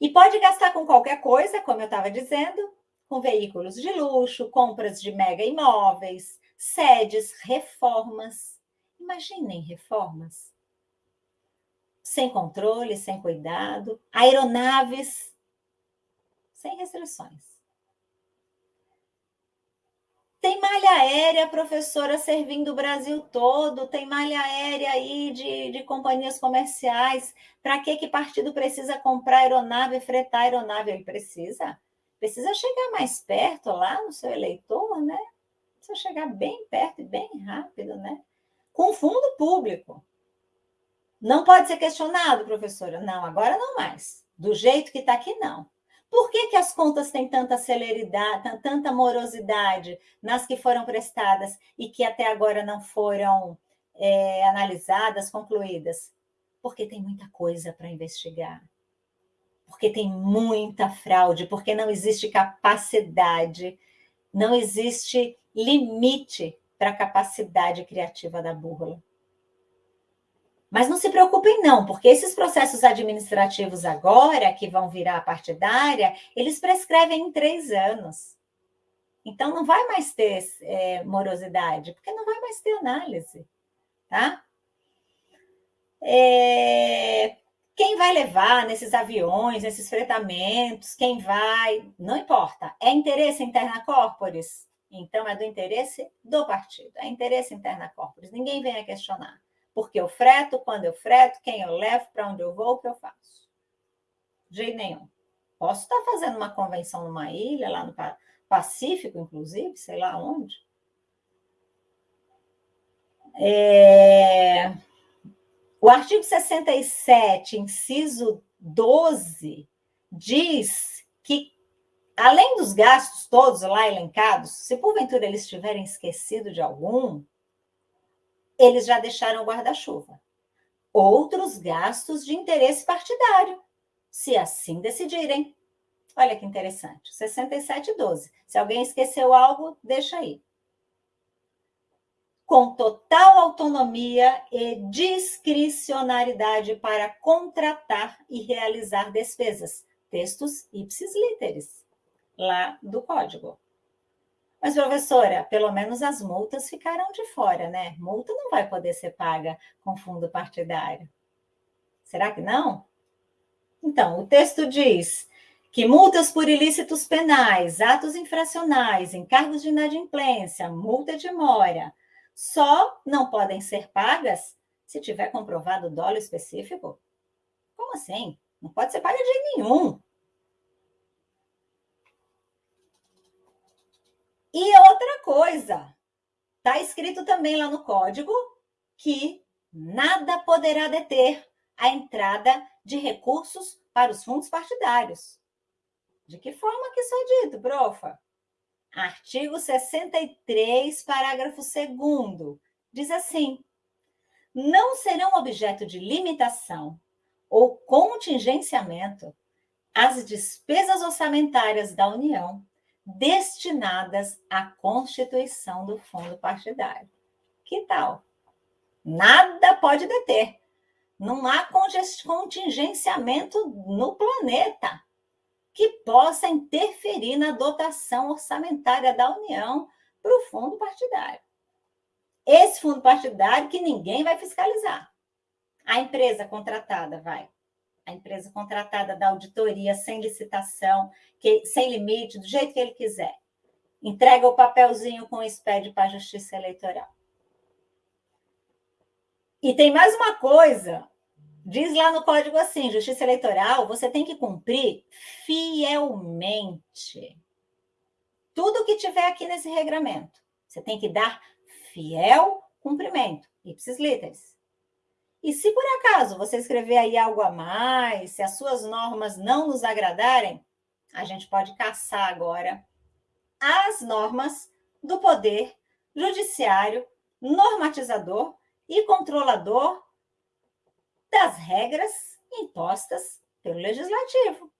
E pode gastar com qualquer coisa, como eu estava dizendo, com veículos de luxo, compras de mega imóveis, sedes, reformas. Imaginem reformas. Sem controle, sem cuidado, aeronaves sem restrições. Tem malha aérea, professora, servindo o Brasil todo, tem malha aérea aí de, de companhias comerciais. Para que que partido precisa comprar aeronave, fretar aeronave? Ele precisa. Precisa chegar mais perto lá no seu eleitor, né? Precisa chegar bem perto e bem rápido, né? Com fundo público. Não pode ser questionado, professora. Não, agora não mais. Do jeito que está aqui, não. Por que, que as contas têm tanta celeridade, tanta morosidade nas que foram prestadas e que até agora não foram é, analisadas, concluídas? Porque tem muita coisa para investigar. Porque tem muita fraude, porque não existe capacidade, não existe limite para a capacidade criativa da búrrola. Mas não se preocupem não, porque esses processos administrativos agora, que vão virar partidária, eles prescrevem em três anos. Então, não vai mais ter é, morosidade, porque não vai mais ter análise, tá? É, quem vai levar nesses aviões, nesses fretamentos, quem vai, não importa. É interesse interna corporis? Então, é do interesse do partido, é interesse interna corporis. Ninguém vem a questionar porque eu freto, quando eu freto, quem eu levo, para onde eu vou, o que eu faço. De jeito nenhum. Posso estar fazendo uma convenção numa ilha, lá no Pacífico, inclusive, sei lá onde. É... O artigo 67, inciso 12, diz que, além dos gastos todos lá elencados, se porventura eles tiverem esquecido de algum, eles já deixaram o guarda-chuva. Outros gastos de interesse partidário, se assim decidirem. Olha que interessante, 67,12. Se alguém esqueceu algo, deixa aí. Com total autonomia e discricionariedade para contratar e realizar despesas. Textos ipsis literis, lá do código. Mas, professora, pelo menos as multas ficaram de fora, né? Multa não vai poder ser paga com fundo partidário. Será que não? Então, o texto diz que multas por ilícitos penais, atos infracionais, encargos de inadimplência, multa de mora, só não podem ser pagas se tiver comprovado dolo específico? Como assim? Não pode ser paga de nenhum. E outra coisa, está escrito também lá no código que nada poderá deter a entrada de recursos para os fundos partidários. De que forma que isso é dito, profa? Artigo 63, parágrafo 2 diz assim: não serão objeto de limitação ou contingenciamento as despesas orçamentárias da União destinadas à constituição do fundo partidário. Que tal? Nada pode deter. Não há contingenciamento no planeta que possa interferir na dotação orçamentária da União para o fundo partidário. Esse fundo partidário que ninguém vai fiscalizar. A empresa contratada vai a empresa contratada da auditoria sem licitação, que, sem limite, do jeito que ele quiser. Entrega o papelzinho com o SPED para a Justiça Eleitoral. E tem mais uma coisa, diz lá no código assim, Justiça Eleitoral, você tem que cumprir fielmente tudo que tiver aqui nesse regramento. Você tem que dar fiel cumprimento, ipsis literis. E se por acaso você escrever aí algo a mais, se as suas normas não nos agradarem, a gente pode caçar agora as normas do poder judiciário, normatizador e controlador das regras impostas pelo legislativo.